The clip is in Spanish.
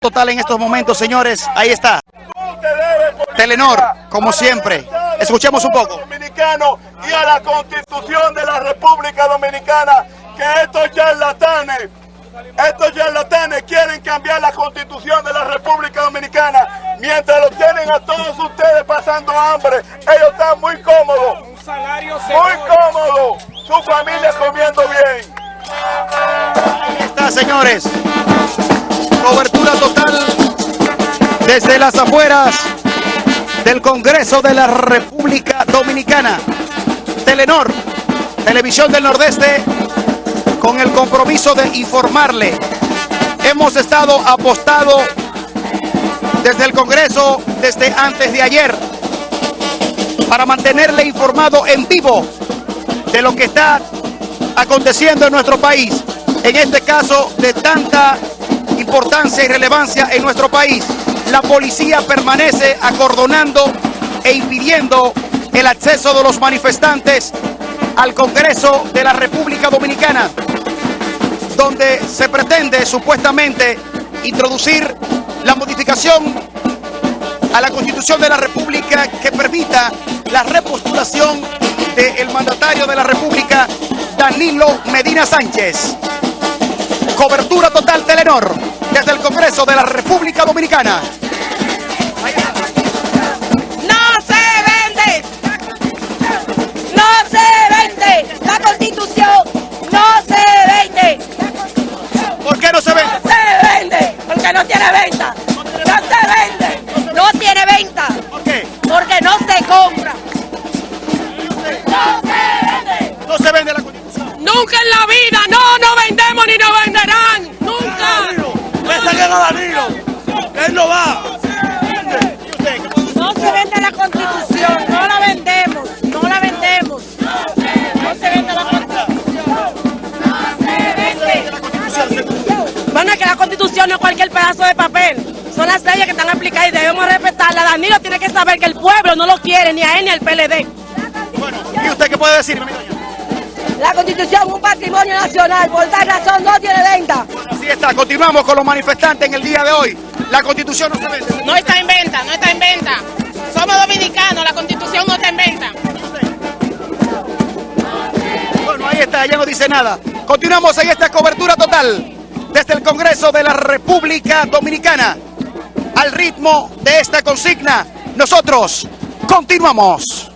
total en estos momentos, señores. Ahí está. Telenor, como siempre. Escuchemos un poco. Dominicano y a la Constitución de la República Dominicana que estos charlatanes, estos charlatanes quieren cambiar la Constitución de la República Dominicana mientras lo tienen a todos ustedes pasando hambre. Ellos están muy cómodos, muy cómodos, su familia comiendo bien. Ahí está, señores. Cobertura total desde las afueras del Congreso de la República Dominicana. Telenor, Televisión del Nordeste, con el compromiso de informarle. Hemos estado apostado desde el Congreso desde antes de ayer para mantenerle informado en vivo de lo que está aconteciendo en nuestro país. En este caso de tanta importancia y relevancia en nuestro país. La policía permanece acordonando e impidiendo el acceso de los manifestantes al Congreso de la República Dominicana, donde se pretende supuestamente introducir la modificación a la Constitución de la República que permita la repostulación del mandatario de la República, Danilo Medina Sánchez. Cobertura total Telenor desde el Congreso de la República Dominicana. No se vende. No se vende. La constitución no se vende. ¿Por qué no se vende? No se vende. Porque no tiene venta. No se vende. No tiene venta. ¿Por qué? Porque no se compra. No se vende. No se vende la Constitución. Nunca en la vida. No, no es cualquier pedazo de papel. Son las leyes que están aplicadas y debemos respetarlas. Danilo tiene que saber que el pueblo no lo quiere, ni a él ni al PLD. Bueno, ¿y usted qué puede decir? La constitución es un patrimonio nacional, por tal razón no tiene venta. Así está, continuamos con los manifestantes en el día de hoy. La Constitución no se vende. No está en venta, no está en venta. Somos dominicanos, la constitución no está en venta. Bueno, ahí está, ya no dice nada. Continuamos en esta cobertura total desde el Congreso de la República Dominicana. Al ritmo de esta consigna, nosotros continuamos.